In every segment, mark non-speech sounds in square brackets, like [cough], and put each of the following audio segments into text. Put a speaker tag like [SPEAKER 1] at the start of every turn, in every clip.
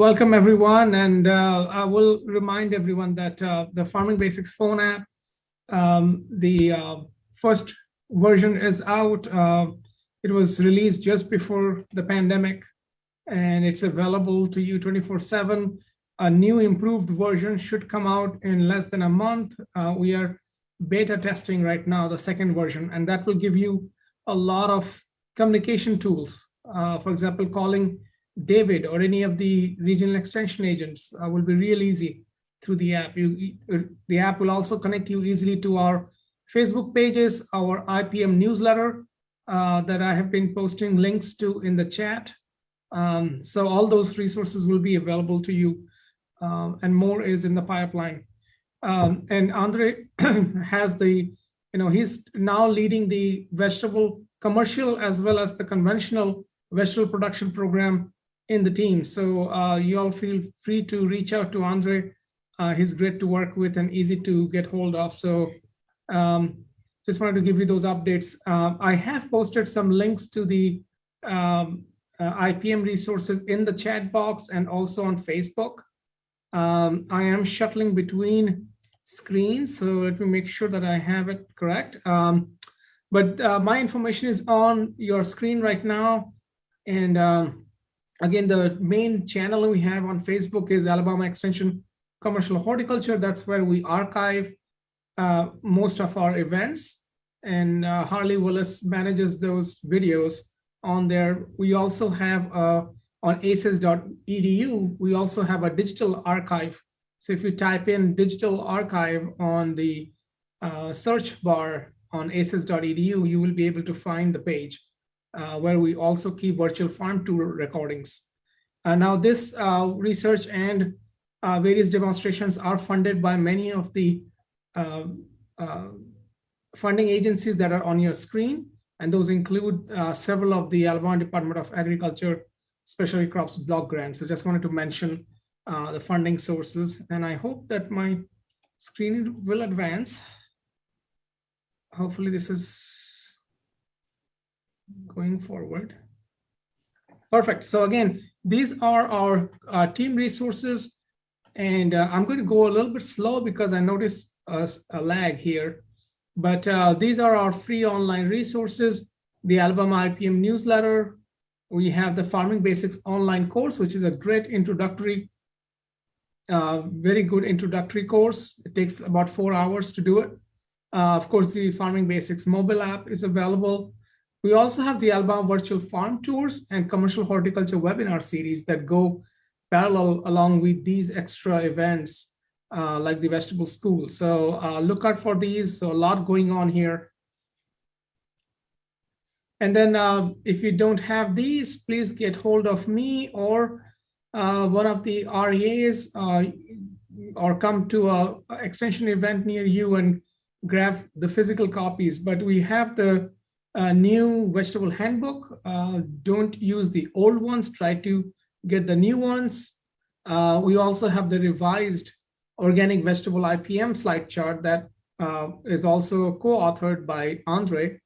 [SPEAKER 1] Welcome everyone, and uh, I will remind everyone that uh, the Farming Basics phone app, um, the uh, first version is out. Uh, it was released just before the pandemic, and it's available to you 24/7. A new improved version should come out in less than a month. Uh, we are beta testing right now the second version, and that will give you a lot of communication tools. Uh, for example, calling David or any of the regional extension agents uh, will be real easy through the app. You, the app will also connect you easily to our Facebook pages, our IPM newsletter uh, that I have been posting links to in the chat. Um, so all those resources will be available to you um, and more is in the pipeline. Um, and Andre [clears throat] has the, you know, he's now leading the vegetable commercial as well as the conventional vegetable production program in the team. So uh, you all feel free to reach out to Andre. Uh, he's great to work with and easy to get hold of. So um, just wanted to give you those updates. Uh, I have posted some links to the um, uh, IPM resources in the chat box and also on Facebook. Um, I am shuttling between screens, so let me make sure that I have it correct. Um, but uh, my information is on your screen right now. And um, Again, the main channel we have on Facebook is Alabama Extension Commercial Horticulture. That's where we archive uh, most of our events. And uh, Harley Willis manages those videos on there. We also have uh, on aces.edu, we also have a digital archive. So if you type in digital archive on the uh, search bar on aces.edu, you will be able to find the page uh, where we also keep virtual farm tour recordings. Uh, now this uh, research and uh, various demonstrations are funded by many of the uh, uh, funding agencies that are on your screen. And those include several of the Alabama Department of Agriculture Specialty Crops block grants. So just wanted to mention the funding sources. And I hope that my screen will advance. Hopefully this is going forward. Perfect. So again, these are our uh, team resources. And uh, I'm going to go a little bit slow because I noticed a, a lag here. But uh, these are our free online resources, the Alabama IPM newsletter. We have the Farming Basics online course, which is a great introductory, uh, very good introductory course. It takes about four hours to do it. Uh, of course, the Farming Basics mobile app is available. We also have the Alabama Virtual Farm Tours and Commercial Horticulture webinar series that go parallel along with these extra events uh, like the vegetable school. So uh, look out for these, so a lot going on here. And then uh, if you don't have these, please get hold of me or uh, one of the REAs uh, or come to a extension event near you and grab the physical copies. But we have the a new vegetable handbook. Uh, don't use the old ones, try to get the new ones. Uh, we also have the revised organic vegetable IPM slide chart that uh, is also co-authored by Andre.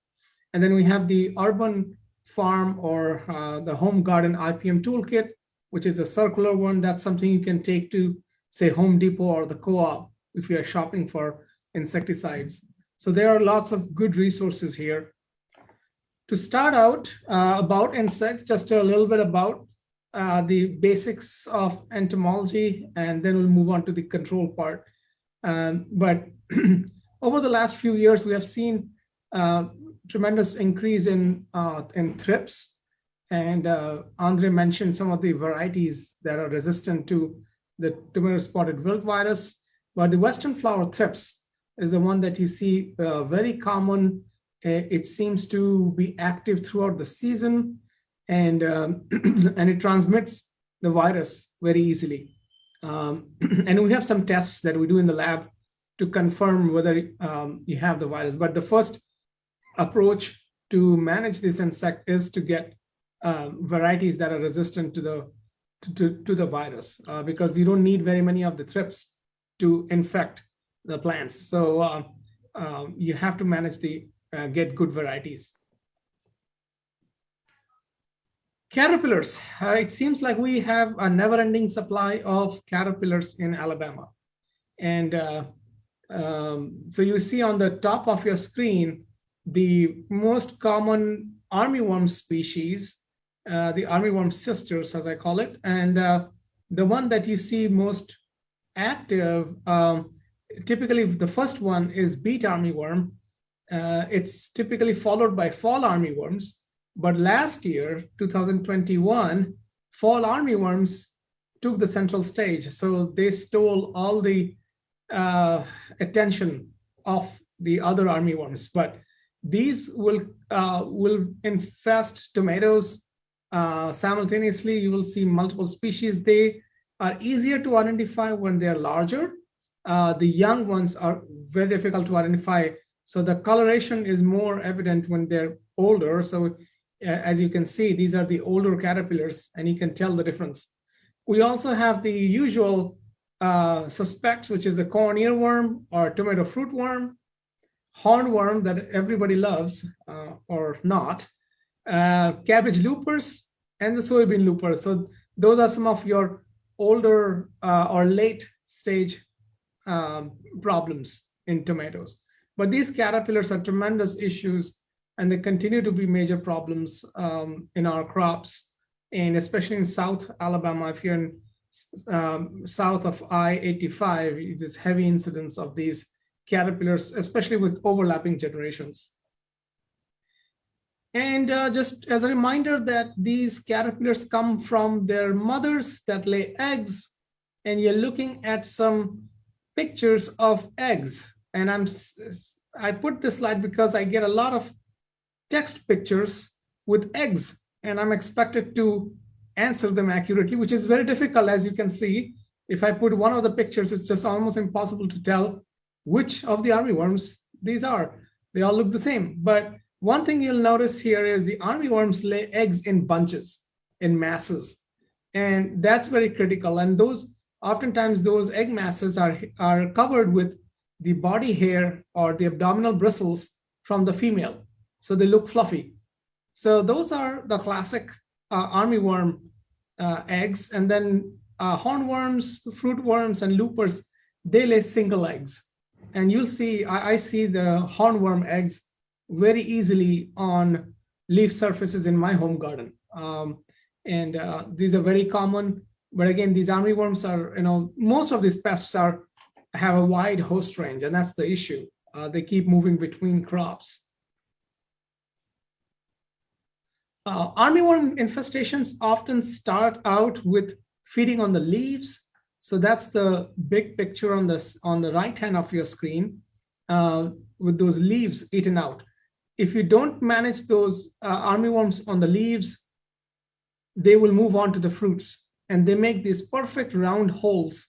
[SPEAKER 1] And then we have the urban farm or uh, the home garden IPM toolkit, which is a circular one. That's something you can take to say Home Depot or the co-op if you are shopping for insecticides. So there are lots of good resources here. To start out uh, about insects, just a little bit about uh, the basics of entomology, and then we'll move on to the control part. Um, but [clears throat] over the last few years, we have seen uh, tremendous increase in, uh, in thrips. And uh, Andre mentioned some of the varieties that are resistant to the tomato spotted wilt virus. But the Western flower thrips is the one that you see uh, very common it seems to be active throughout the season and, um, [clears throat] and it transmits the virus very easily. Um, [clears throat] and we have some tests that we do in the lab to confirm whether um, you have the virus. But the first approach to manage this insect is to get um, varieties that are resistant to the to, to, to the virus uh, because you don't need very many of the thrips to infect the plants. So uh, uh, you have to manage the uh, get good varieties. Caterpillars. Uh, it seems like we have a never-ending supply of caterpillars in Alabama. And uh, um, so you see on the top of your screen, the most common armyworm species, uh, the armyworm sisters, as I call it. And uh, the one that you see most active, um, typically the first one is beet armyworm. Uh, it's typically followed by fall armyworms. But last year, 2021, fall armyworms took the central stage. So they stole all the uh, attention of the other armyworms. But these will uh, will infest tomatoes uh, simultaneously. You will see multiple species. They are easier to identify when they're larger. Uh, the young ones are very difficult to identify. So the coloration is more evident when they're older. So as you can see, these are the older caterpillars and you can tell the difference. We also have the usual uh, suspects, which is the corn earworm or tomato fruit worm, hornworm that everybody loves uh, or not, uh, cabbage loopers, and the soybean looper. So those are some of your older uh, or late stage um, problems in tomatoes. But these caterpillars are tremendous issues and they continue to be major problems um, in our crops. And especially in South Alabama, if you're in um, south of I-85, there's heavy incidence of these caterpillars, especially with overlapping generations. And uh, just as a reminder that these caterpillars come from their mothers that lay eggs, and you're looking at some pictures of eggs. And I'm I put this slide because I get a lot of text pictures with eggs, and I'm expected to answer them accurately, which is very difficult, as you can see. If I put one of the pictures, it's just almost impossible to tell which of the armyworms these are. They all look the same. But one thing you'll notice here is the armyworms lay eggs in bunches, in masses. And that's very critical. And those oftentimes those egg masses are, are covered with the body hair or the abdominal bristles from the female. So they look fluffy. So those are the classic uh, armyworm uh, eggs. And then uh, hornworms, fruit worms, and loopers, they lay single eggs. And you'll see, I, I see the hornworm eggs very easily on leaf surfaces in my home garden. Um, and uh, these are very common. But again, these armyworms are, you know, most of these pests are have a wide host range, and that's the issue. Uh, they keep moving between crops. Uh, armyworm infestations often start out with feeding on the leaves. So that's the big picture on this on the right hand of your screen uh, with those leaves eaten out. If you don't manage those uh, armyworms on the leaves, they will move on to the fruits and they make these perfect round holes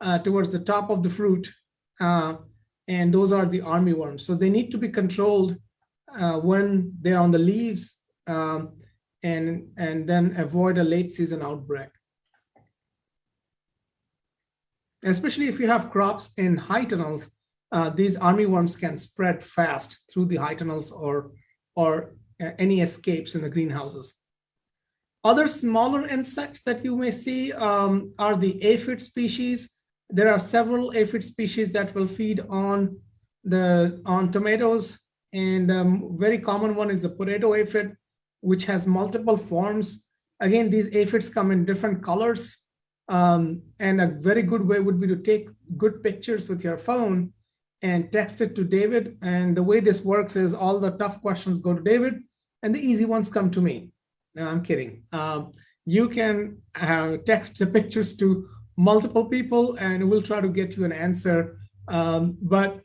[SPEAKER 1] uh, towards the top of the fruit. Uh, and those are the armyworms. So they need to be controlled uh, when they're on the leaves um, and, and then avoid a late season outbreak. Especially if you have crops in high tunnels, uh, these armyworms can spread fast through the high tunnels or, or uh, any escapes in the greenhouses. Other smaller insects that you may see um, are the aphid species. There are several aphid species that will feed on the on tomatoes, and um, very common one is the potato aphid which has multiple forms. Again, these aphids come in different colors. Um, and a very good way would be to take good pictures with your phone and text it to David. And the way this works is all the tough questions go to David and the easy ones come to me. No, I'm kidding. Um, you can uh, text the pictures to multiple people and we'll try to get you an answer. Um, but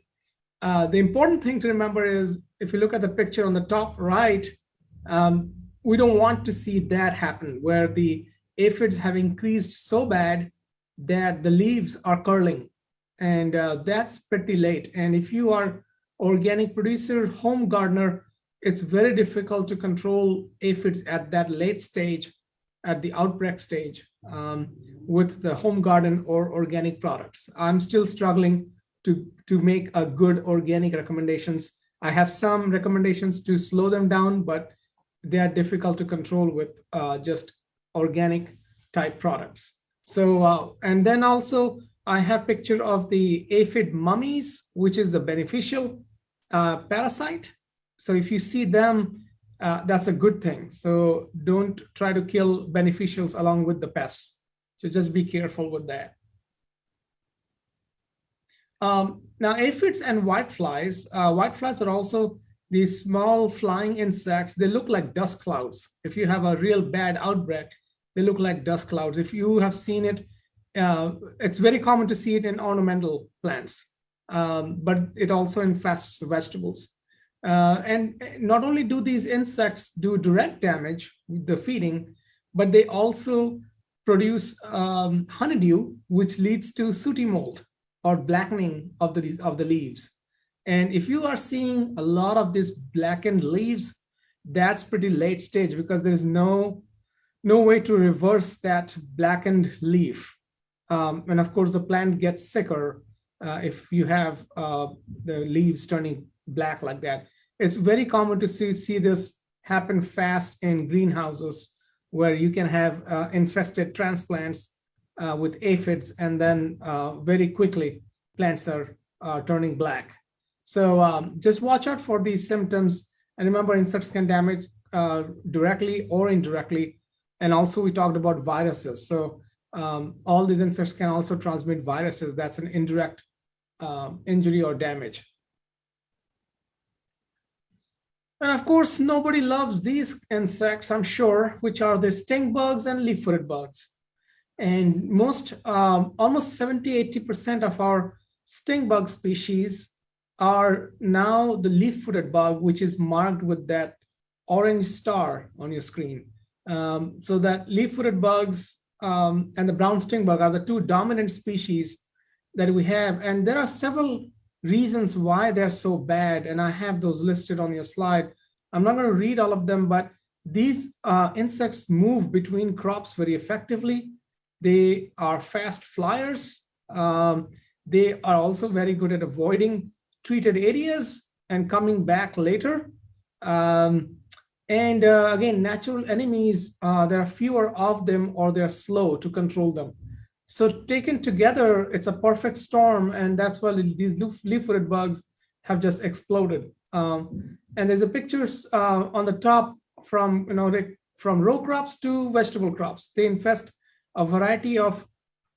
[SPEAKER 1] uh, the important thing to remember is if you look at the picture on the top right, um, we don't want to see that happen where the aphids have increased so bad that the leaves are curling and uh, that's pretty late. And if you are organic producer, home gardener, it's very difficult to control aphids at that late stage, at the outbreak stage um, with the home garden or organic products. I'm still struggling to, to make a good organic recommendations. I have some recommendations to slow them down, but they are difficult to control with uh, just organic type products. So, uh, and then also I have picture of the aphid mummies, which is the beneficial uh, parasite. So if you see them, uh, that's a good thing. So don't try to kill beneficials along with the pests. So just be careful with that. Um, now aphids and whiteflies, uh, whiteflies are also these small flying insects. They look like dust clouds. If you have a real bad outbreak, they look like dust clouds. If you have seen it, uh, it's very common to see it in ornamental plants, um, but it also infests the vegetables. Uh, and not only do these insects do direct damage with the feeding, but they also produce um, honeydew, which leads to sooty mold or blackening of the, of the leaves. And if you are seeing a lot of these blackened leaves, that's pretty late stage because there's no, no way to reverse that blackened leaf. Um, and of course, the plant gets sicker uh, if you have uh, the leaves turning black like that. It's very common to see, see this happen fast in greenhouses where you can have uh, infested transplants uh, with aphids and then uh, very quickly plants are turning black. So um, just watch out for these symptoms and remember insects can damage uh, directly or indirectly. And also we talked about viruses. So um, all these insects can also transmit viruses. That's an indirect um, injury or damage. And of course, nobody loves these insects, I'm sure, which are the stink bugs and leaf-footed bugs. And most, um, almost 70, 80% of our stink bug species are now the leaf-footed bug, which is marked with that orange star on your screen. Um, so that leaf-footed bugs um, and the brown stink bug are the two dominant species that we have. And there are several reasons why they're so bad. And I have those listed on your slide. I'm not going to read all of them, but these uh, insects move between crops very effectively. They are fast flyers. Um, they are also very good at avoiding treated areas and coming back later. Um, and uh, again, natural enemies, uh, there are fewer of them or they're slow to control them. So taken together, it's a perfect storm. And that's why these leaf-footed bugs have just exploded. Um, and there's a pictures uh, on the top from, you know, from row crops to vegetable crops. They infest a variety of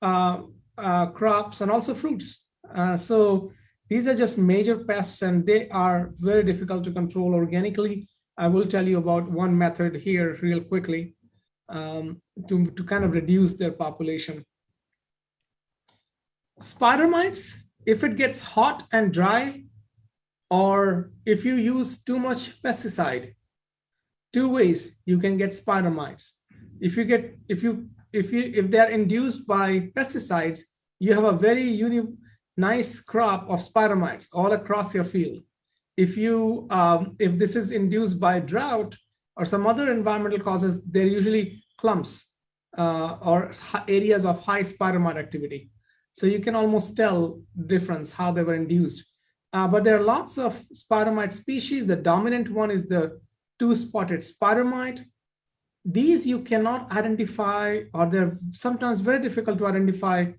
[SPEAKER 1] uh, uh, crops and also fruits. Uh, so these are just major pests and they are very difficult to control organically. I will tell you about one method here real quickly um, to, to kind of reduce their population. Spider mites, if it gets hot and dry, or if you use too much pesticide, two ways you can get spider mites. If you get, if you, if you, if they're induced by pesticides, you have a very uni nice crop of spider mites all across your field. If you, um, if this is induced by drought or some other environmental causes, they're usually clumps uh, or areas of high spider mite activity. So you can almost tell difference how they were induced. Uh, but there are lots of spider mite species. The dominant one is the two-spotted spider mite. These you cannot identify, or they're sometimes very difficult to identify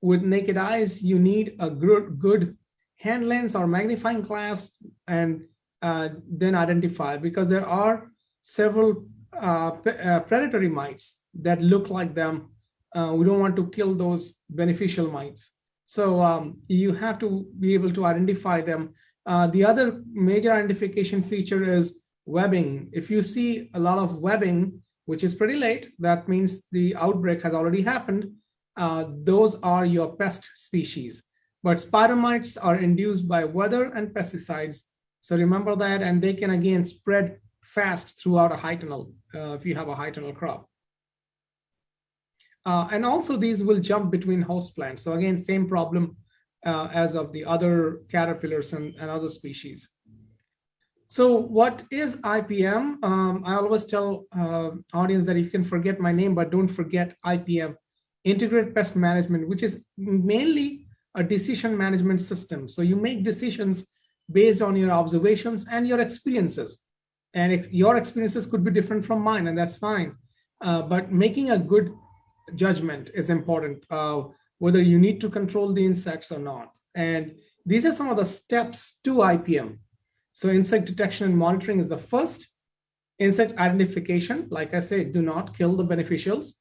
[SPEAKER 1] with naked eyes, you need a good, good hand lens or magnifying glass and uh, then identify because there are several uh, uh, predatory mites that look like them. Uh, we don't want to kill those beneficial mites. So um, you have to be able to identify them. Uh, the other major identification feature is webbing. If you see a lot of webbing, which is pretty late, that means the outbreak has already happened uh, those are your pest species. But spider mites are induced by weather and pesticides. So remember that, and they can again spread fast throughout a high tunnel uh, if you have a high tunnel crop. Uh, and also these will jump between host plants. So again, same problem uh, as of the other caterpillars and, and other species. So what is IPM? Um, I always tell uh, audience that you can forget my name, but don't forget IPM integrated pest management, which is mainly a decision management system. So you make decisions based on your observations and your experiences. And your experiences could be different from mine, and that's fine. Uh, but making a good judgment is important, whether you need to control the insects or not. And these are some of the steps to IPM. So insect detection and monitoring is the first. Insect identification, like I said, do not kill the beneficials.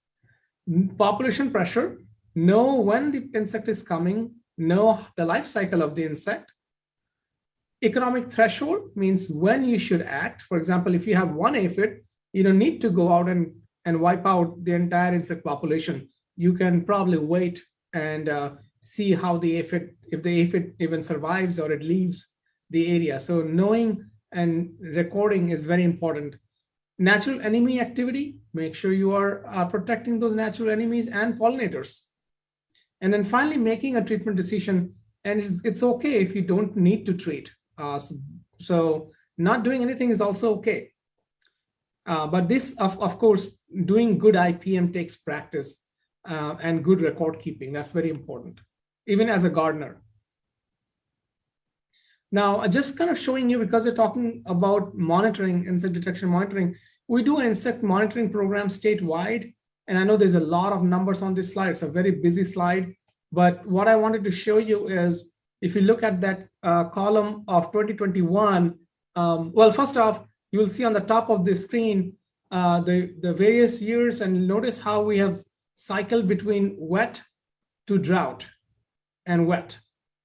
[SPEAKER 1] Population pressure, know when the insect is coming, know the life cycle of the insect. Economic threshold means when you should act. For example, if you have one aphid, you don't need to go out and, and wipe out the entire insect population. You can probably wait and uh, see how the aphid, if the aphid even survives or it leaves the area. So knowing and recording is very important. Natural enemy activity, make sure you are uh, protecting those natural enemies and pollinators. And then finally making a treatment decision. And it's, it's okay if you don't need to treat. Uh, so, so, not doing anything is also okay. Uh, but this, of, of course, doing good IPM takes practice uh, and good record keeping. That's very important, even as a gardener. Now, just kind of showing you, because we're talking about monitoring, insect detection monitoring, we do insect monitoring program statewide. And I know there's a lot of numbers on this slide. It's a very busy slide. But what I wanted to show you is, if you look at that uh, column of 2021, um, well, first off, you will see on the top of the screen uh, the, the various years and notice how we have cycled between wet to drought and wet.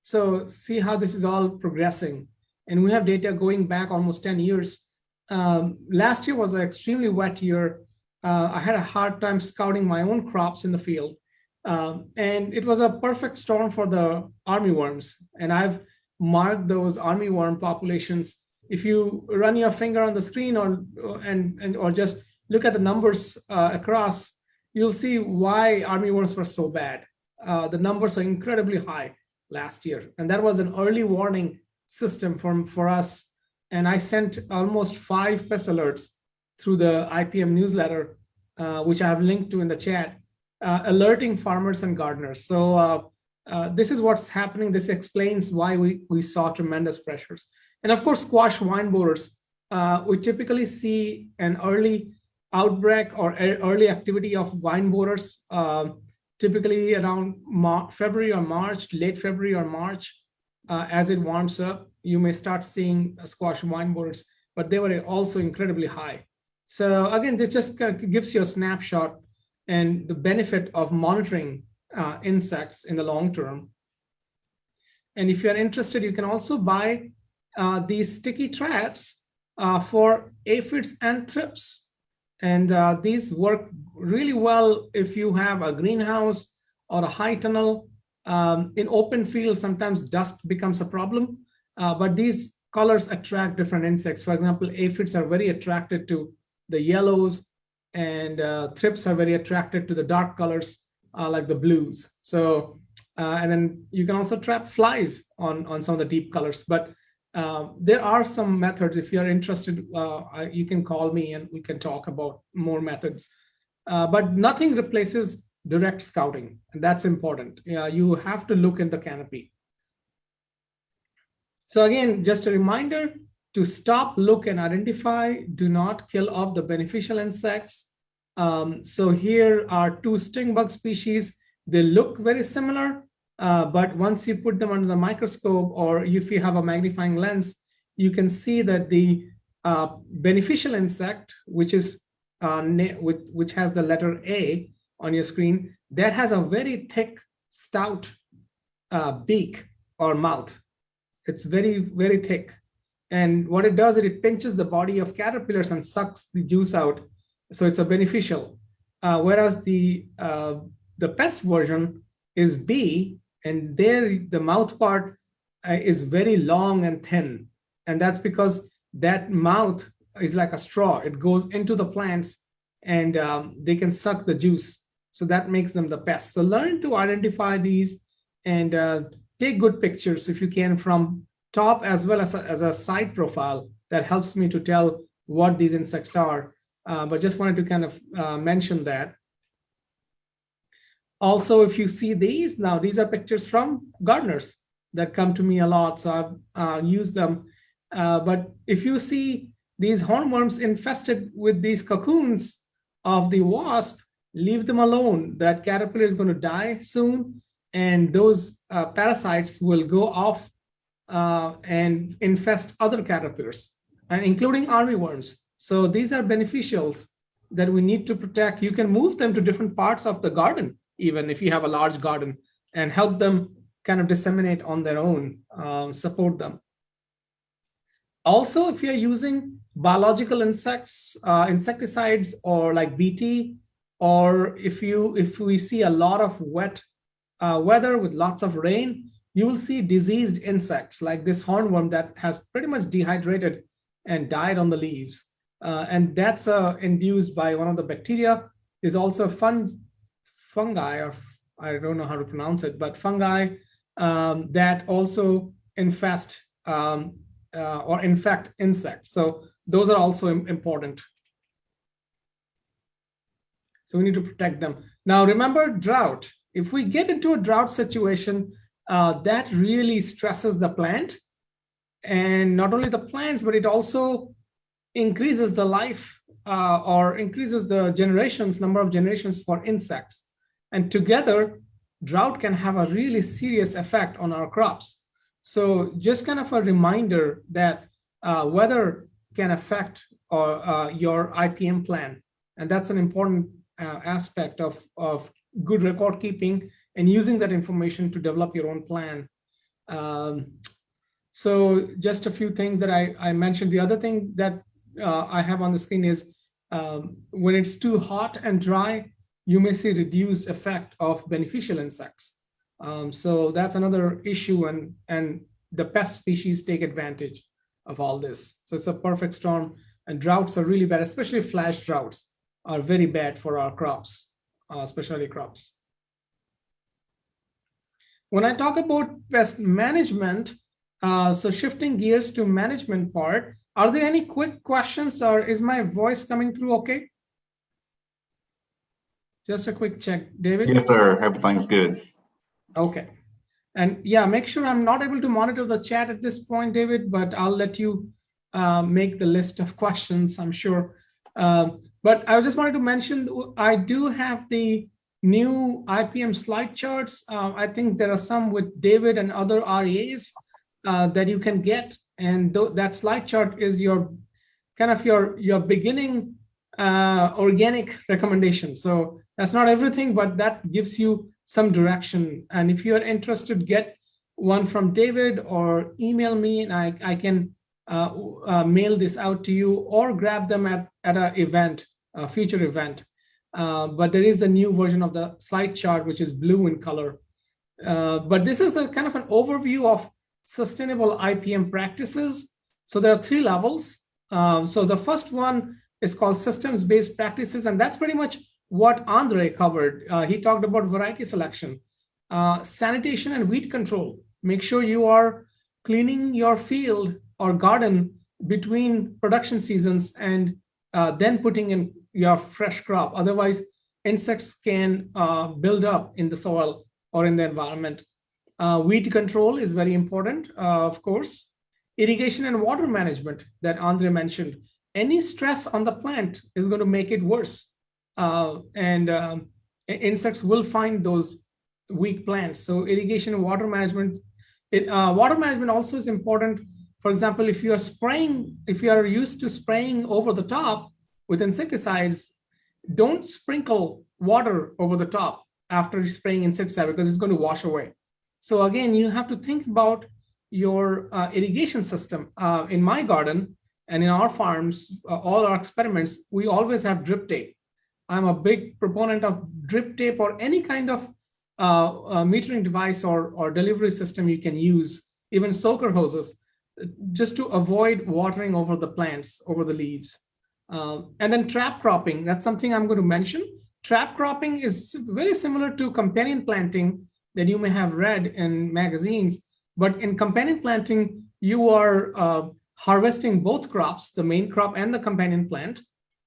[SPEAKER 1] So see how this is all progressing. And we have data going back almost 10 years. Um, last year was an extremely wet year. Uh, I had a hard time scouting my own crops in the field. Um, and it was a perfect storm for the armyworms. And I've marked those armyworm populations. If you run your finger on the screen or and, and or just look at the numbers uh, across, you'll see why armyworms were so bad. Uh, the numbers are incredibly high last year. And that was an early warning system for, for us. And I sent almost five pest alerts through the IPM newsletter, uh, which I have linked to in the chat, uh, alerting farmers and gardeners. So uh, uh this is what's happening. This explains why we, we saw tremendous pressures. And of course, squash vine borers, uh, we typically see an early outbreak or early activity of vine borers uh, typically around Mar February or March, late February or March, uh, as it warms up, you may start seeing squash vine borers, but they were also incredibly high. So again, this just gives you a snapshot and the benefit of monitoring uh, insects in the long term. And if you're interested, you can also buy uh, these sticky traps uh, for aphids and thrips. And uh, these work really well if you have a greenhouse or a high tunnel. Um, in open field, sometimes dust becomes a problem, uh, but these colors attract different insects. For example, aphids are very attracted to the yellows and uh, thrips are very attracted to the dark colors uh, like the blues. So, and then you can also trap flies on, on some of the deep colors, but uh, there are some methods. If you're interested, uh, you can call me and we can talk about more methods. Uh, but nothing replaces direct scouting, and that's important. you have to look in the canopy. So again, just a reminder to stop, look, and identify. Do not kill off the beneficial insects. Um, so here are two stink bug species. They look very similar, uh, but once you put them under the microscope or if you have a magnifying lens, you can see that the uh, beneficial insect, which is uh, which, which has the letter A on your screen, that has a very thick, stout uh, beak or mouth. It's very, very thick. And what it does is it pinches the body of caterpillars and sucks the juice out. So it's a beneficial. Uh, whereas the, uh, the pest version is B, and there the mouth part uh, is very long and thin. And that's because that mouth is like a straw. It goes into the plants and um, they can suck the juice. So that makes them the best. So learn to identify these and uh, take good pictures if you can from top as well as a, as a side profile that helps me to tell what these insects are. Uh, but just wanted to kind of uh, mention that. Also, if you see these now, these are pictures from gardeners that come to me a lot. So I've uh, used them. Uh, but if you see these hornworms infested with these cocoons of the wasp, leave them alone. That caterpillar is going to die soon, and those uh, parasites will go off uh, and infest other caterpillars, and including armyworms. So these are beneficials that we need to protect. You can move them to different parts of the garden, even if you have a large garden, and help them kind of disseminate on their own, um, support them. Also, if you're using biological insects, uh, insecticides, or like BT, or if you if we see a lot of wet uh, weather with lots of rain, you will see diseased insects like this hornworm that has pretty much dehydrated and died on the leaves. Uh, and that's uh, induced by one of the bacteria. Is also fun, fungi, or I don't know how to pronounce it, but fungi um, that also infest um, uh, or infect insects. So those are also important. So we need to protect them. Now remember drought. If we get into a drought situation, uh, that really stresses the plant. And not only the plants, but it also increases the life uh, or increases the generations, number of generations for insects. And together, drought can have a really serious effect on our crops. So just kind of a reminder that uh, weather can affect or, uh, your IPM plan. And that's an important uh, aspect of, of good record keeping and using that information to develop your own plan. Um, so just a few things that I, I mentioned. The other thing that uh, I have on the screen is um, when it's too hot and dry, you may see reduced effect of beneficial insects. Um, so that's another issue and, and the pest species take advantage of all this. So it's a perfect storm and droughts are really bad, especially flash droughts are very bad for our crops, uh, especially crops. When I talk about pest management, uh, so shifting gears to management part, are there any quick questions or is my voice coming through okay? Just a quick check, David.
[SPEAKER 2] Yes, sir. Everything's good.
[SPEAKER 1] Okay. And yeah, make sure I'm not able to monitor the chat at this point, David, but I'll let you uh, make the list of [laughs] questions, I'm sure. Uh, but I just wanted to mention, I do have the new IPM slide charts. Uh, I think there are some with David and other REAs uh, that you can get. And th that slide chart is your kind of your, your beginning uh, organic recommendation. So that's not everything, but that gives you some direction. And if you're interested, get one from David or email me and I, I can uh, uh, mail this out to you or grab them at, at an event, a future event. Uh, but there is the new version of the slide chart, which is blue in color. Uh, but this is a kind of an overview of sustainable IPM practices. So there are three levels. Um, so the first one is called systems-based practices, and that's pretty much what Andre covered. Uh, he talked about variety selection, uh, sanitation and weed control. Make sure you are cleaning your field or garden between production seasons and uh, then putting in your fresh crop. Otherwise, insects can uh, build up in the soil or in the environment. Uh, weed control is very important, uh, of course. Irrigation and water management that Andre mentioned. Any stress on the plant is going to make it worse uh, and um, insects will find those weak plants. So irrigation and water management, it, uh, water management also is important. For example, if you are spraying, if you are used to spraying over the top with insecticides, don't sprinkle water over the top after spraying insecticide because it's going to wash away. So again, you have to think about your uh, irrigation system. Uh, in my garden and in our farms, uh, all our experiments, we always have drip tape. I'm a big proponent of drip tape or any kind of uh, uh, metering device or, or delivery system you can use, even soaker hoses, just to avoid watering over the plants, over the leaves. Uh, and then trap cropping, that's something I'm going to mention. Trap cropping is very similar to companion planting that you may have read in magazines, but in companion planting, you are uh, harvesting both crops, the main crop and the companion plant,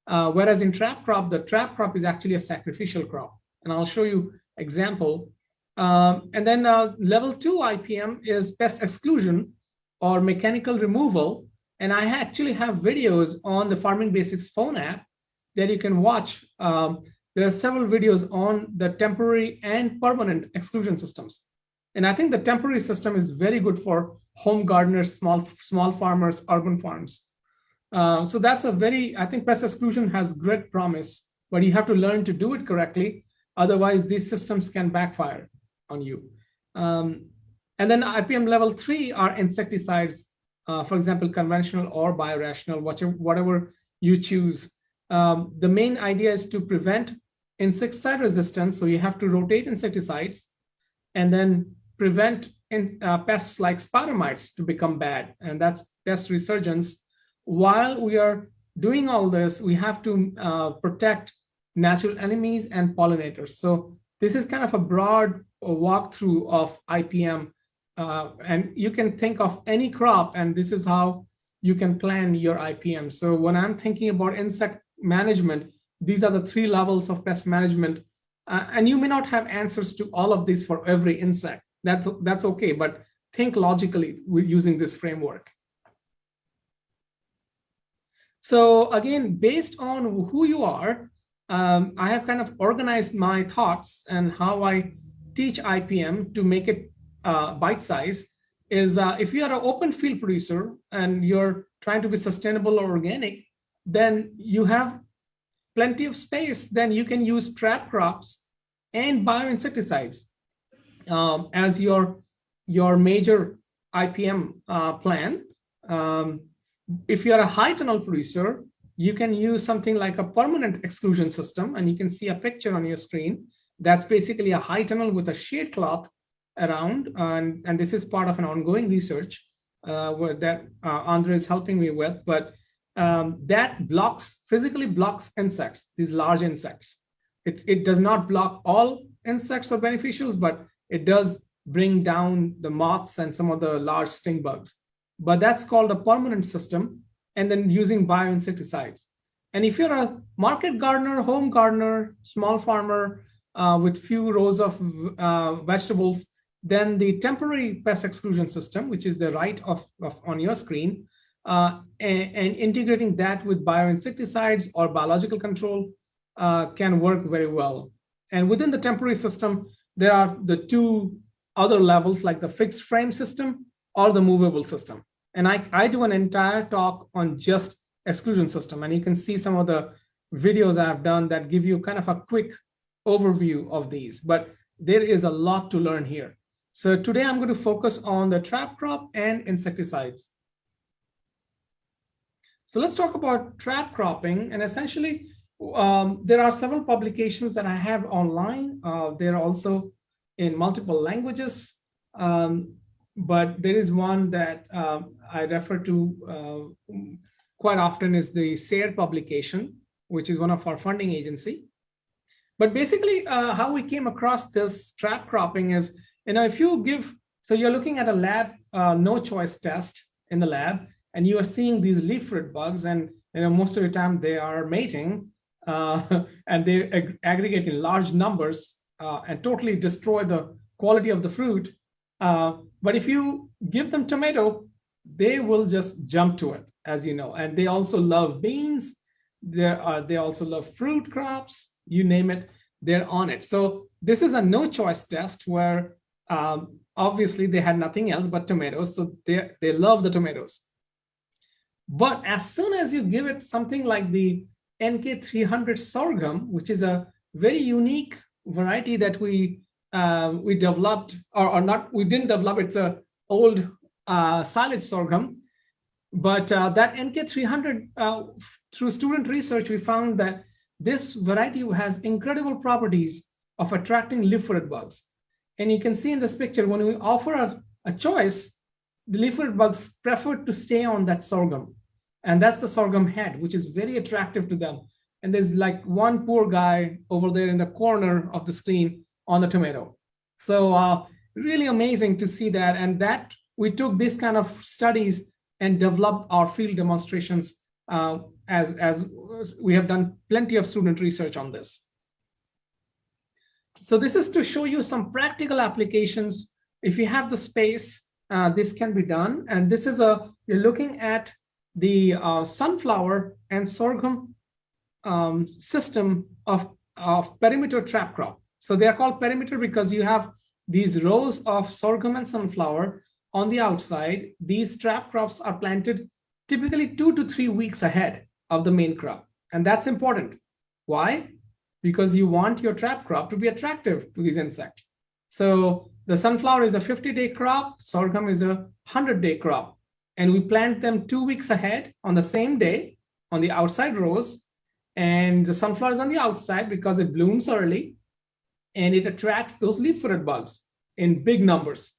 [SPEAKER 1] uh, whereas in trap crop, the trap crop is actually a sacrificial crop. And I'll show you example. Um, and then uh, level two IPM is pest exclusion or mechanical removal. And I actually have videos on the Farming Basics phone app that you can watch. Um, there are several videos on the temporary and permanent exclusion systems. And I think the temporary system is very good for home gardeners, small, small farmers, urban farms. Uh, so that's a very, I think pest exclusion has great promise, but you have to learn to do it correctly. Otherwise, these systems can backfire on you. Um, and then IPM level three are insecticides, uh, for example, conventional or biorational, whatever, whatever you choose. Um, the main idea is to prevent insecticide resistance. So you have to rotate insecticides and then prevent in, uh, pests like spider mites to become bad. And that's pest resurgence. While we are doing all this, we have to uh, protect natural enemies and pollinators. So this is kind of a broad walkthrough of IPM. Uh, and you can think of any crop, and this is how you can plan your IPM. So when I'm thinking about insect management, these are the three levels of pest management. Uh, and you may not have answers to all of these for every insect. That's, that's okay, but think logically using this framework. So again, based on who you are, um, I have kind of organized my thoughts and how I teach IPM to make it uh, bite size is uh, if you are an open field producer and you're trying to be sustainable or organic, then you have plenty of space, then you can use trap crops and bioinsecticides um, as your, your major IPM uh, plan. Um, if you're a high tunnel producer, you can use something like a permanent exclusion system, and you can see a picture on your screen. That's basically a high tunnel with a shade cloth around, and, and this is part of an ongoing research uh, that uh, Andre is helping me with, but um, that blocks, physically blocks insects, these large insects. It, it does not block all insects or beneficials, but it does bring down the moths and some of the large stink bugs. But that's called a permanent system and then using bioinsecticides. And if you're a market gardener, home gardener, small farmer uh, with few rows of uh, vegetables, then the temporary pest exclusion system, which is the right of, of on your screen, uh, and, and, integrating that with bioinsecticides or biological control uh, can work very well. And within the temporary system, there are the two other levels like the fixed frame system or the movable system. And I, I do an entire talk on just exclusion system. And you can see some of the videos I've done that give you kind of a quick overview of these, but there is a lot to learn here. So today I'm going to focus on the trap crop and insecticides. So let's talk about trap cropping. And essentially, um, there are several publications that I have online. Uh, they're also in multiple languages. Um, but there is one that um, I refer to uh, quite often is the SARE publication, which is one of our funding agency. But basically uh, how we came across this trap cropping is, you know, if you give, so you're looking at a lab uh, no choice test in the lab, and you are seeing these leaf fruit bugs and you know, most of the time they are mating [laughs] uh, and they ag aggregate in large numbers uh, and totally destroy the quality of the fruit. Uh, but if you give them tomato, they will just jump to it, as you know. And they also love beans. They, they also love fruit crops, you name it, they're on it. So this is a no choice test where um, obviously they had nothing else but tomatoes. So they, they love the tomatoes. But as soon as you give it something like the NK300 sorghum, which is a very unique variety that we uh, we developed, or, or, not, we didn't develop, it's a old uh, silage sorghum. But uh, that NK300, uh, through student research, we found that this variety has incredible properties of attracting leaf-footed bugs. And you can see in this picture, when we offer a, a choice, the leaf-footed bugs prefer to stay on that sorghum. And that's the sorghum head, which is very attractive to them. And there's like one poor guy over there in the corner of the screen on the tomato. So uh, really amazing to see that. And that we took this kind of studies and developed our field demonstrations uh, as, as we have done plenty of student research on this. So this is to show you some practical applications. If you have the space, uh, this can be done. And this is a, you're looking at the uh, sunflower and sorghum um, system of, of perimeter trap crop. So they are called perimeter because you have these rows of sorghum and sunflower on the outside. These trap crops are planted typically two to three weeks ahead of the main crop. And that's important. Why? Because you want your trap crop to be attractive to these insects. So the sunflower is a 50-day crop, sorghum is a 100-day crop. And we plant them two weeks ahead on the same day on the outside rows. And the sunflower is on the outside because it blooms early and it attracts those leaf-footed bugs in big numbers.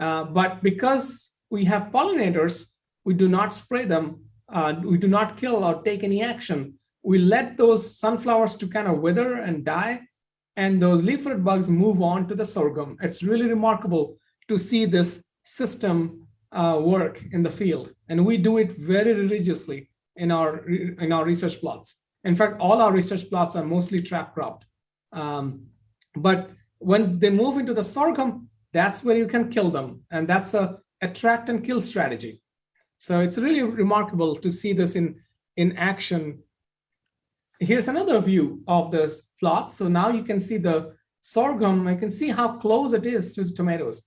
[SPEAKER 1] Uh, but because we have pollinators, we do not spray them, uh, we do not kill or take any action. We let those sunflowers to kind of wither and die, and those leaf-footed bugs move on to the sorghum. It's really remarkable to see this system uh, work in the field, and we do it very religiously in our in our research plots. In fact, all our research plots are mostly trap cropped. Um, but when they move into the sorghum, that's where you can kill them. And that's a attract and kill strategy. So it's really remarkable to see this in, in action. Here's another view of this plot. So now you can see the sorghum, I can see how close it is to the tomatoes.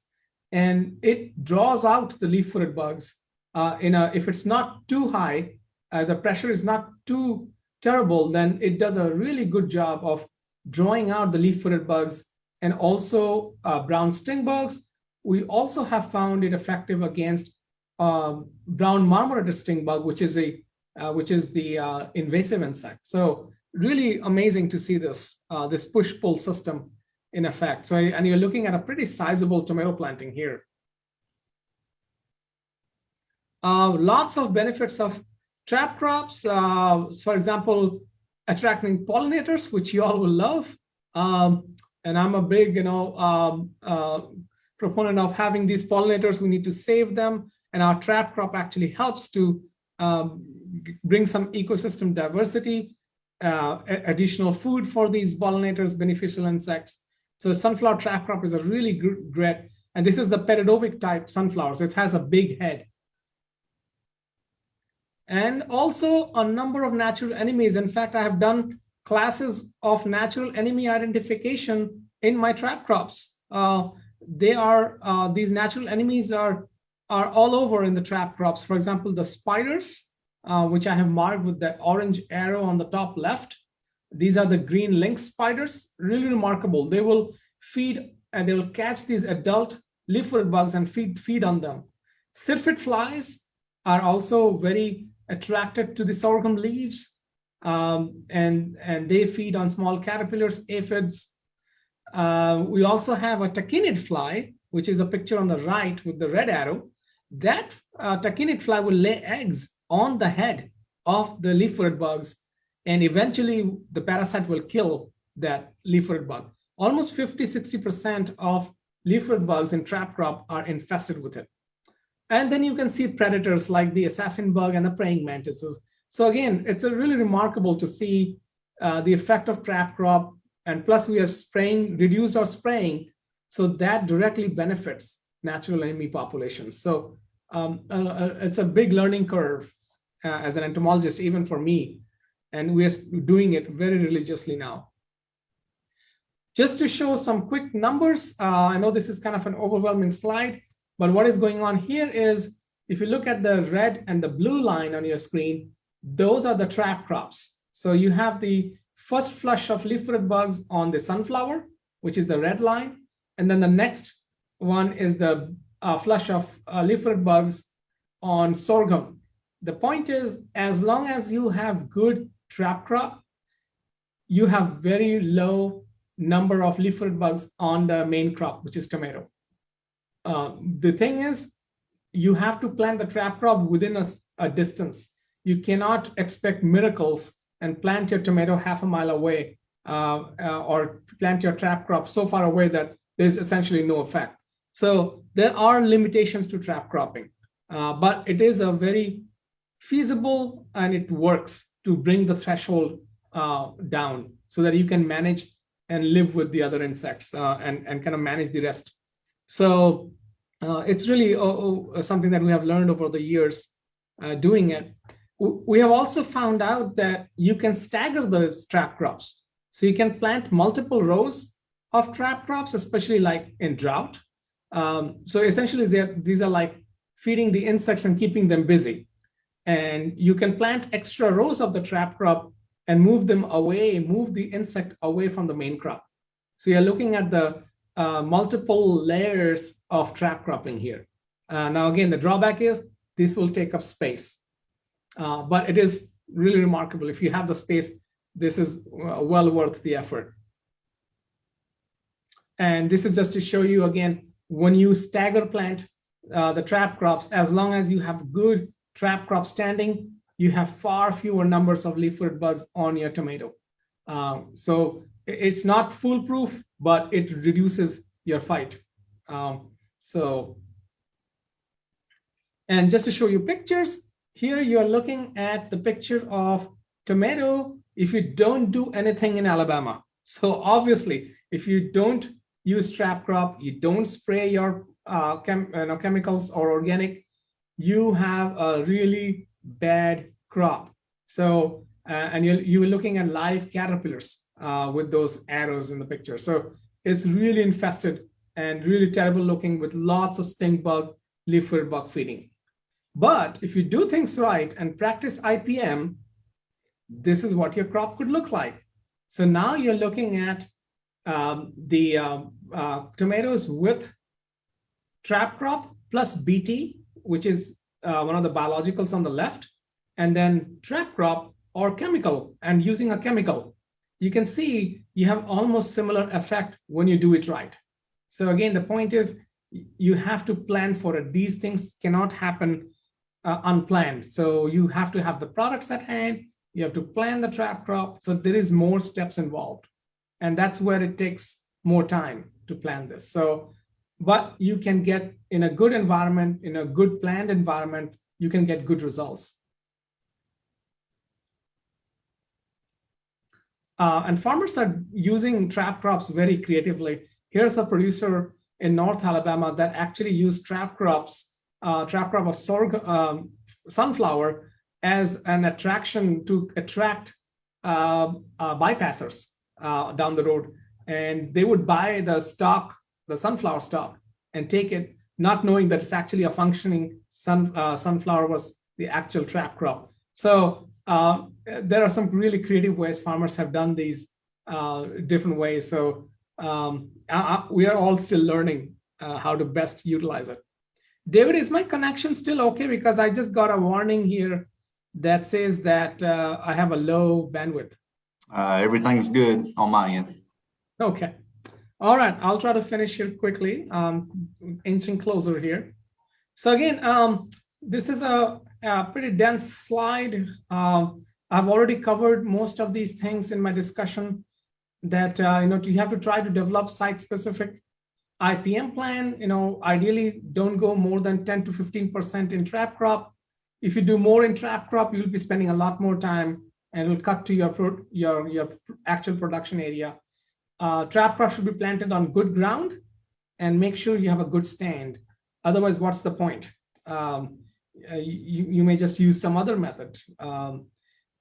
[SPEAKER 1] And it draws out the leaf-footed bugs. Uh, in a, if it's not too high, uh, the pressure is not too terrible, then it does a really good job of drawing out the leaf-footed bugs and also uh, brown stink bugs. We also have found it effective against um, brown marmorated stink bug, which is a uh, which is the uh, invasive insect. So really amazing to see this uh, this push-pull system in effect. So and you're looking at a pretty sizable tomato planting here. Uh, lots of benefits of trap crops. Uh, for example, attracting pollinators, which you all will love. Um, and I'm a big, you know, um, uh, proponent of having these pollinators. We need to save them. And our trap crop actually helps to um, bring some ecosystem diversity, uh, additional food for these pollinators, beneficial insects. So sunflower trap crop is a really great, and this is the Peredovik type sunflower. So it has a big head and also a number of natural enemies. In fact, I have done classes of natural enemy identification in my trap crops. Uh, they are, uh, these natural enemies are, are all over in the trap crops. For example, the spiders, uh, which I have marked with that orange arrow on the top left. These are the green lynx spiders, really remarkable. They will feed and they will catch these adult leaf-footed bugs and feed, feed on them. Syrphid flies are also very attracted to the sorghum leaves um, and, and they feed on small caterpillars, aphids. Uh, we also have a tachinid fly, which is a picture on the right with the red arrow. That uh, tachinid fly will lay eggs on the head of the leaf-footed bugs, and eventually the parasite will kill that leaf-footed bug. Almost 50, 60% of leaf-footed bugs in trap crop are infested with it. And then you can see predators like the assassin bug and the praying mantises. So again, it's a really remarkable to see uh, the effect of trap crop. And plus we are spraying, reduced our spraying. So that directly benefits natural enemy populations. So um, uh, uh, it's a big learning curve uh, as an entomologist, even for me. And we are doing it very religiously now. Just to show some quick numbers, uh, I know this is kind of an overwhelming slide, but what is going on here is if you look at the red and the blue line on your screen, those are the trap crops. So you have the first flush of leaf-footed bugs on the sunflower, which is the red line. And then the next one is the uh, flush of uh, leaf-footed bugs on sorghum. The point is, as long as you have good trap crop, you have very low number of leaf-footed bugs on the main crop, which is tomato. Uh, the thing is, you have to plant the trap crop within a, a distance. You cannot expect miracles and plant your tomato half a mile away uh, uh, or plant your trap crop so far away that there's essentially no effect. So there are limitations to trap cropping, uh, but it is a very feasible and it works to bring the threshold uh, down so that you can manage and live with the other insects and, and kind of manage the rest so uh, it's really uh, uh, something that we have learned over the years uh, doing it. We have also found out that you can stagger those trap crops. So you can plant multiple rows of trap crops, especially like in drought. Um, so essentially, these are like feeding the insects and keeping them busy. And you can plant extra rows of the trap crop and move them away, move the insect away from the main crop. So you're looking at the uh, multiple layers of trap cropping here. Uh, now, again, the drawback is this will take up space, uh, but it is really remarkable. If you have the space, this is uh, well worth the effort. And this is just to show you again, when you stagger plant uh, the trap crops, as long as you have good trap crop standing, you have far fewer numbers of leaf-footed bugs on your tomato. Um, so it's not foolproof, but it reduces your fight. Um, so, and just to show you pictures, here you're looking at the picture of tomato if you don't do anything in Alabama. So obviously, if you don't use trap crop, you don't spray your uh, chem you know, chemicals or organic, you have a really bad crop. So, uh, and you're, you're looking at live caterpillars uh, with those arrows in the picture. So it's really infested and really terrible looking with lots of stink bug, leaf-footed bug feeding. But if you do things right and practice IPM, this is what your crop could look like. So now you're looking at um, the uh, uh, tomatoes with trap crop plus BT, which is uh, one of the biologicals on the left, and then trap crop or chemical and using a chemical, you can see you have almost similar effect when you do it right. So again, the point is you have to plan for it. These things cannot happen uh, unplanned. So you have to have the products at hand, you have to plan the trap crop. So there is more steps involved. And that's where it takes more time to plan this. So, but you can get in a good environment, in a good planned environment, you can get good results. Uh, and farmers are using trap crops very creatively. Here's a producer in North Alabama that actually used trap crops, uh, trap crop of sorghum, um, sunflower as an attraction to attract uh, uh bypassers uh, down the road. And they would buy the stock, the sunflower stock, and take it, not knowing that it's actually a functioning sun, uh, sunflower was the actual trap crop. So uh, there are some really creative ways farmers have done these uh, different ways. So um, I, I, we are all still learning uh, how to best utilize it. David, is my connection still okay? Because I just got a warning here that says that uh, I have a low bandwidth.
[SPEAKER 2] Uh, everything's good on my end.
[SPEAKER 1] Okay. All right, I'll try to finish here quickly, um, inching closer here. So again, um, this is a a pretty dense slide. Uh, I've already covered most of these things in my discussion that, uh, you know, you have to try to develop site-specific IPM plan. You know, ideally don't go more than 10 to 15% in trap crop. If you do more in trap crop, you'll be spending a lot more time and it'll cut to your, your, your actual production area. Uh, trap crop should be planted on good ground and make sure you have a good stand. Otherwise, what's the point? Um, uh, you, you may just use some other method. Um,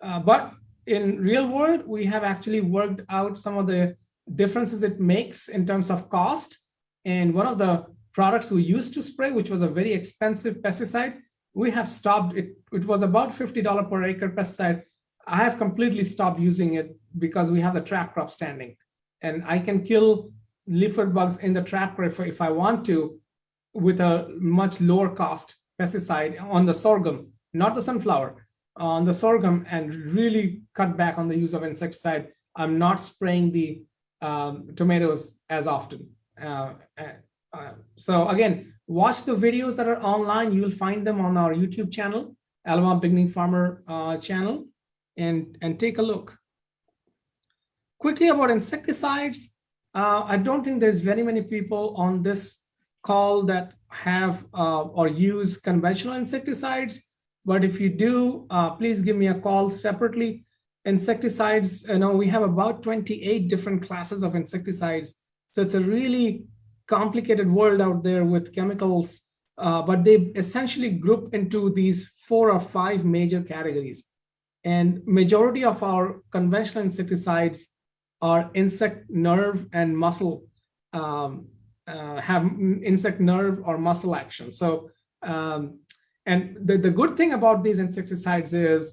[SPEAKER 1] uh, but in real world, we have actually worked out some of the differences it makes in terms of cost. And one of the products we used to spray, which was a very expensive pesticide, we have stopped it. It was about $50 per acre pesticide. I have completely stopped using it because we have the trap crop standing. And I can kill leaf bugs in the trap crop if I want to with a much lower cost pesticide on the sorghum, not the sunflower, on the sorghum and really cut back on the use of insecticide. I'm not spraying the um, tomatoes as often. Uh, uh, so again, watch the videos that are online. You'll find them on our YouTube channel, Alabama Beginning Farmer uh, channel, and, and take a look. Quickly about insecticides. Uh, I don't think there's very many people on this call that have uh, or use conventional insecticides. But if you do, uh, please give me a call separately. Insecticides, you know, we have about 28 different classes of insecticides. So it's a really complicated world out there with chemicals, uh, but they essentially group into these four or five major categories. And majority of our conventional insecticides are insect nerve and muscle, um, uh, have insect nerve or muscle action. So, um, and the, the good thing about these insecticides is,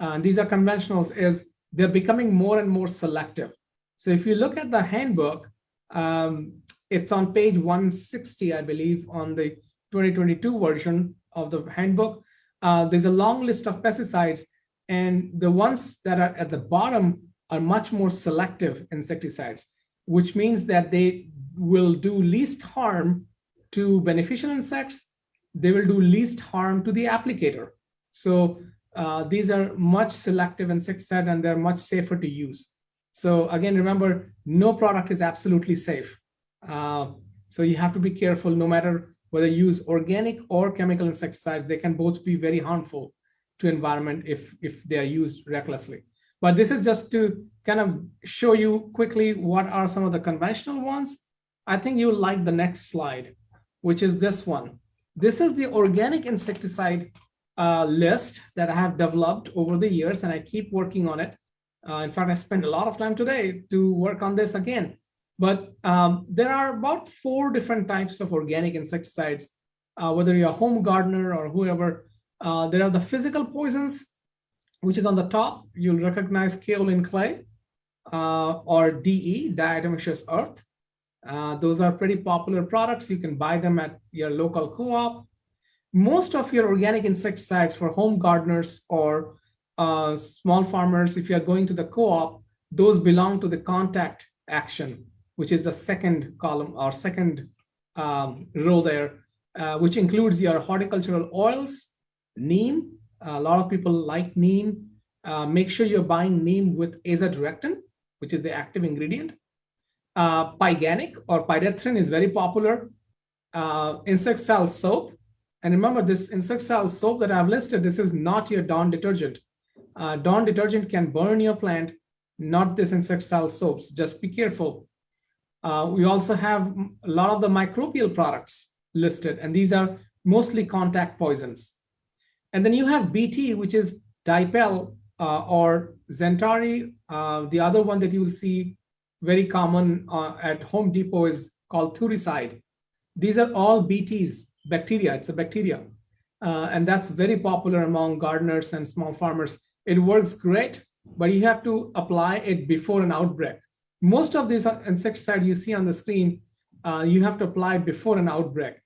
[SPEAKER 1] uh, these are conventionals, is they're becoming more and more selective. So if you look at the handbook, um, it's on page 160, I believe, on the 2022 version of the handbook. Uh, there's a long list of pesticides, and the ones that are at the bottom are much more selective insecticides, which means that they will do least harm to beneficial insects. They will do least harm to the applicator. So uh, these are much selective insecticides and they're much safer to use. So again, remember, no product is absolutely safe. Uh, so you have to be careful no matter whether you use organic or chemical insecticides, they can both be very harmful to environment if, if they are used recklessly. But this is just to kind of show you quickly what are some of the conventional ones. I think you'll like the next slide, which is this one. This is the organic insecticide uh, list that I have developed over the years, and I keep working on it. Uh, in fact, I spent a lot of time today to work on this again. But um, there are about four different types of organic insecticides, uh, whether you're a home gardener or whoever. Uh, there are the physical poisons, which is on the top. You'll recognize kaolin clay uh, or DE, diatomaceous earth. Uh, those are pretty popular products. You can buy them at your local co-op. Most of your organic insecticides for home gardeners or uh, small farmers, if you're going to the co-op, those belong to the contact action which is the second column or second um, row there, uh, which includes your horticultural oils, neem. A lot of people like neem. Uh, make sure you're buying neem with azadirachtin, which is the active ingredient. Uh, pyganic or pyrethrin is very popular. Uh, insecticidal soap. And remember this insecticidal soap that I've listed, this is not your Dawn detergent. Uh, Dawn detergent can burn your plant, not this insecticidal soaps. Just be careful. Uh, we also have a lot of the microbial products listed, and these are mostly contact poisons. And then you have BT, which is DiPel uh, or XenTari. Uh, the other one that you will see very common uh, at Home Depot is called Thuricide. These are all BTs, bacteria. It's a bacteria. Uh, and that's very popular among gardeners and small farmers. It works great, but you have to apply it before an outbreak most of these insecticides you see on the screen, uh, you have to apply before an outbreak.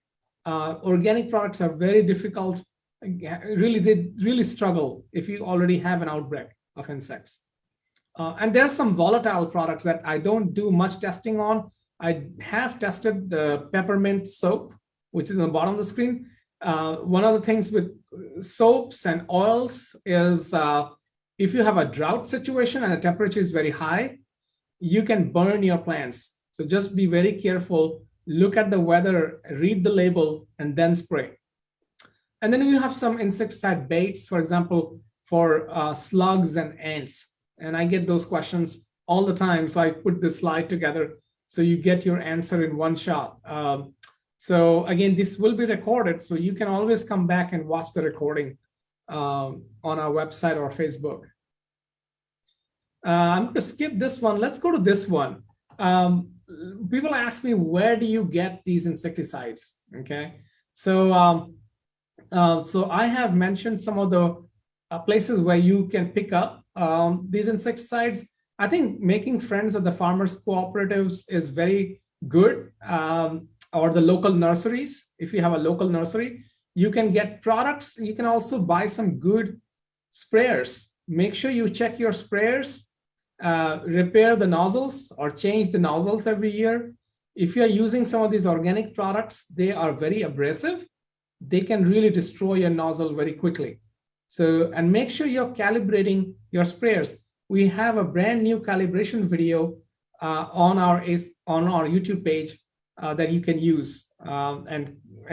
[SPEAKER 1] Uh, organic products are very difficult. Really, they really struggle if you already have an outbreak of insects. Uh, and there are some volatile products that I don't do much testing on. I have tested the peppermint soap, which is on the bottom of the screen. Uh, one of the things with soaps and oils is uh, if you have a drought situation and the temperature is very high, you can burn your plants. So just be very careful, look at the weather, read the label, and then spray. And then you have some insecticide baits, for example, for uh, slugs and ants. And I get those questions all the time. So I put this slide together so you get your answer in one shot. Um, so again, this will be recorded. So you can always come back and watch the recording um, on our website or Facebook. Uh, I'm going to skip this one. Let's go to this one. Um, people ask me, where do you get these insecticides? Okay, so um, uh, so I have mentioned some of the uh, places where you can pick up um, these insecticides. I think making friends at the farmers cooperatives is very good, um, or the local nurseries. If you have a local nursery, you can get products. You can also buy some good sprayers. Make sure you check your sprayers uh, repair the nozzles or change the nozzles every year. If you're using some of these organic products, they are very abrasive. They can really destroy your nozzle very quickly. So, and make sure you're calibrating your sprayers. We have a brand new calibration video uh, on our on our YouTube page uh, that you can use, um, and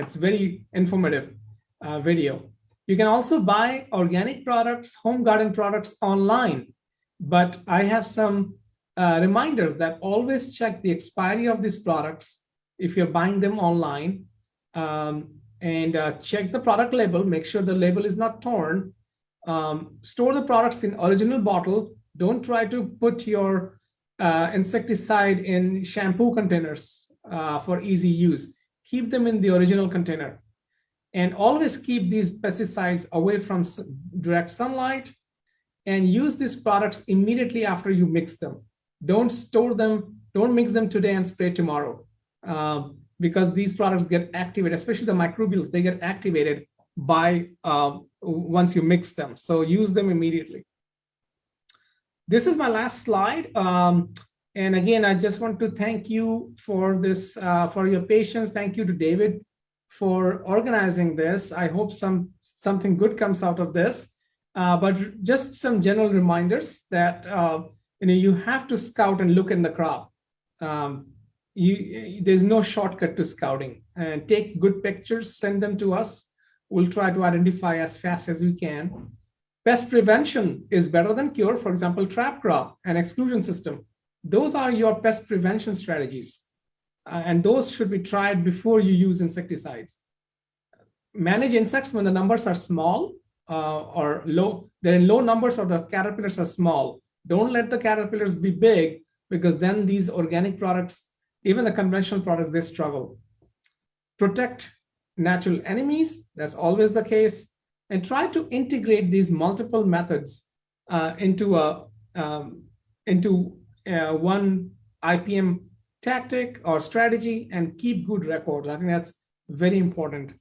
[SPEAKER 1] it's very informative uh, video. You can also buy organic products, home garden products online but I have some uh, reminders that always check the expiry of these products if you're buying them online. Um, and uh, check the product label, make sure the label is not torn. Um, store the products in original bottle. Don't try to put your uh, insecticide in shampoo containers uh, for easy use. Keep them in the original container. And always keep these pesticides away from direct sunlight and use these products immediately after you mix them. Don't store them, don't mix them today and spray tomorrow. Um, because these products get activated, especially the microbials, they get activated by uh, once you mix them. So use them immediately. This is my last slide. Um, and again, I just want to thank you for this, uh, for your patience. Thank you to David for organizing this. I hope some something good comes out of this. Uh, but just some general reminders that uh, you know you have to scout and look in the crop. Um, you, there's no shortcut to scouting. And take good pictures, send them to us. We'll try to identify as fast as we can. Pest prevention is better than cure. For example, trap crop and exclusion system. Those are your pest prevention strategies. Uh, and those should be tried before you use insecticides. Manage insects when the numbers are small uh, or low. They're in low numbers or the caterpillars are small. Don't let the caterpillars be big because then these organic products, even the conventional products, they struggle. Protect natural enemies. That's always the case. And try to integrate these multiple methods uh, into a um, into uh, one IPM tactic or strategy and keep good records. I think that's very important.